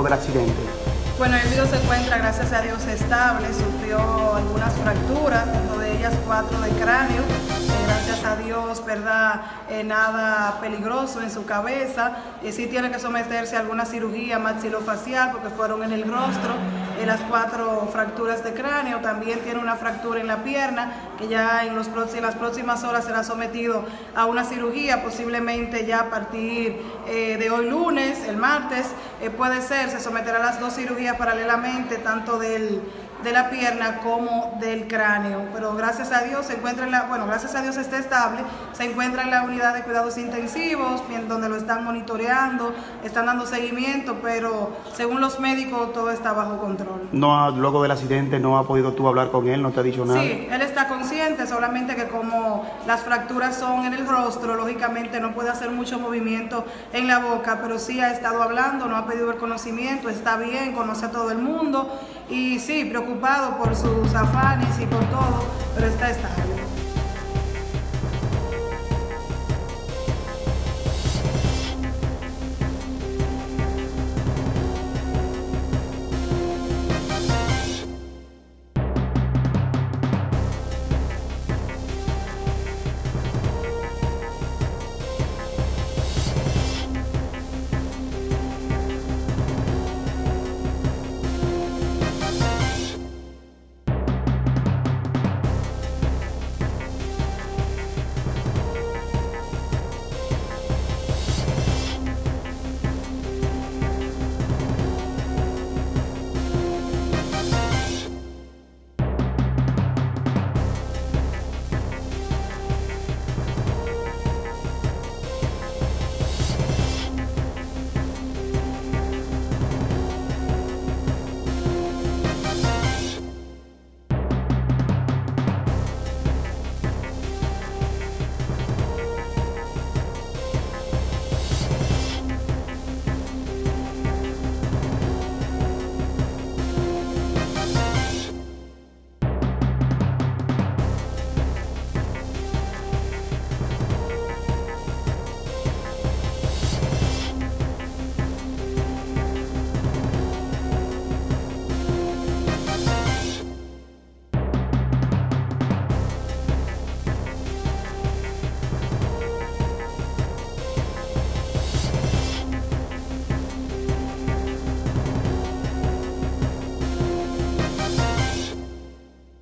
luego del accidente? Bueno, el video se encuentra, gracias a Dios, estable, sufrió algunas fracturas, dentro de ellas cuatro de cráneo, gracias a Dios, ¿verdad? Eh, nada peligroso en su cabeza, eh, sí tiene que someterse a alguna cirugía maxilofacial porque fueron en el rostro, las cuatro fracturas de cráneo, también tiene una fractura en la pierna, que ya en, los en las próximas horas será sometido a una cirugía, posiblemente ya a partir de hoy lunes, el martes, puede ser, se someterá a las dos cirugías paralelamente tanto del, de la pierna como del cráneo. Pero gracias a Dios se encuentra en la, bueno, gracias a Dios está estable, se encuentra en la unidad de cuidados intensivos, donde lo están monitoreando, están dando seguimiento, pero según los médicos todo está bajo No, luego del accidente no ha podido tú hablar con él, no te ha dicho nada. Sí, él está consciente, solamente que como las fracturas son en el rostro, lógicamente no puede hacer mucho movimiento en la boca, pero sí ha estado hablando, no ha pedido el conocimiento, está bien, conoce a todo el mundo y sí, preocupado por sus afanes y por todo, pero está estable.